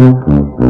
Gracias.